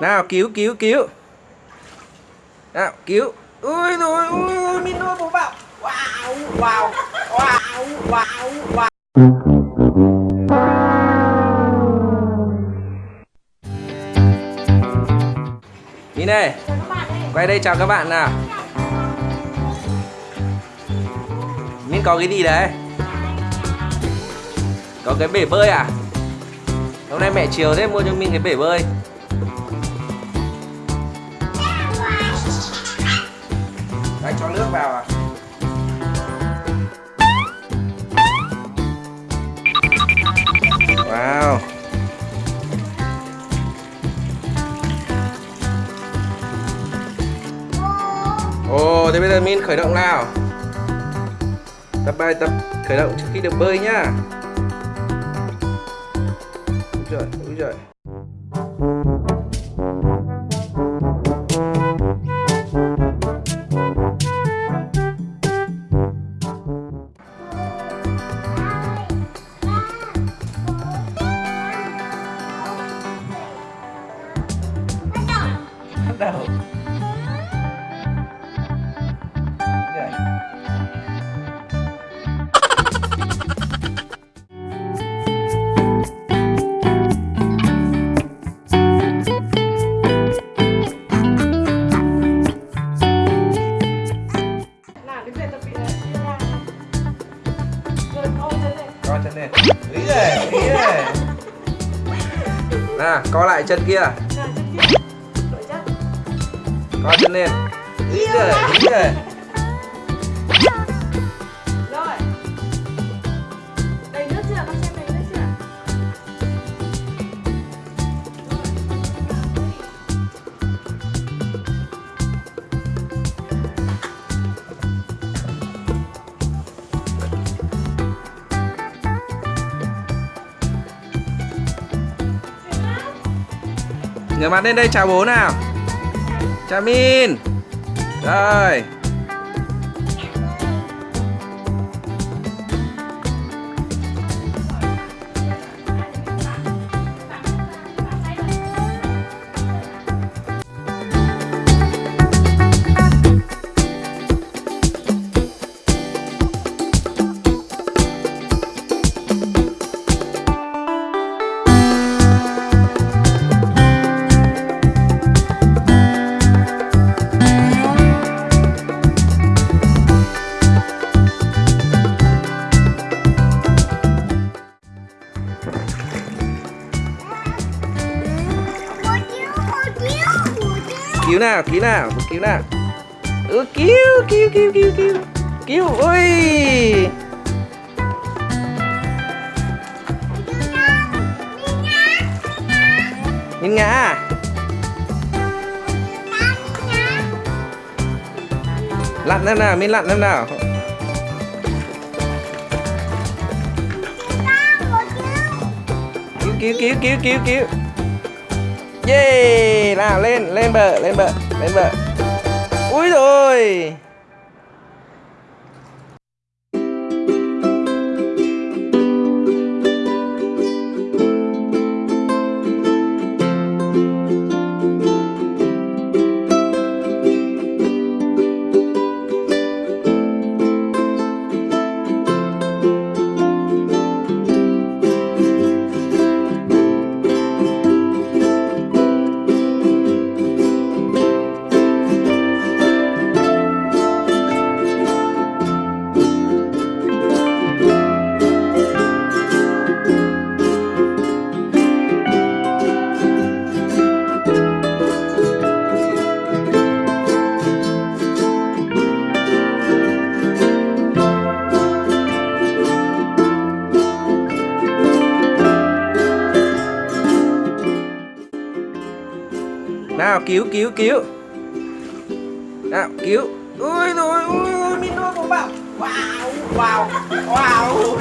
nào, cứu cứu cứu. Nào, cứu. Ui rồi ui ui min nuôi bố bảo. Wow wow wow wow wow. Min đây ơi. quay đây chào các bạn nào. Min có cái gì đấy? Có cái bể bơi à? Hôm nay mẹ chiều thế, mua cho Min cái bể bơi. Wow. Ồ, thế bây giờ Min khởi động nào. Tập bài tập khởi động trước khi được bơi nhá. Úi giời, úi giời nào? Chân lên. co chân lên. Ý rồi ý rồi nào co lại chân kia. Dạ, chân lên ý rồi ý rồi Rồi. Đầy nước chưa? Con xem đầy nước chưa? ngửa mặt lên đây chào bố nào chào Min rồi. Cứu nào cứu nào cứu nào. Ừ, cứu cứu cứu cứu cứu. Cứu ui nhìn ngã à? lặn xem nào mình lặn xem nào. Cứu cứu cứu cứu cứu cứu. Yeah, nào lên, lên bờ, lên bờ, lên bờ. ui rồi. Nào, cứu cứu cứu. Nào, cứu. Ui, rồi, ui ui Min nuôi bố bảo. Wow wow. Wow.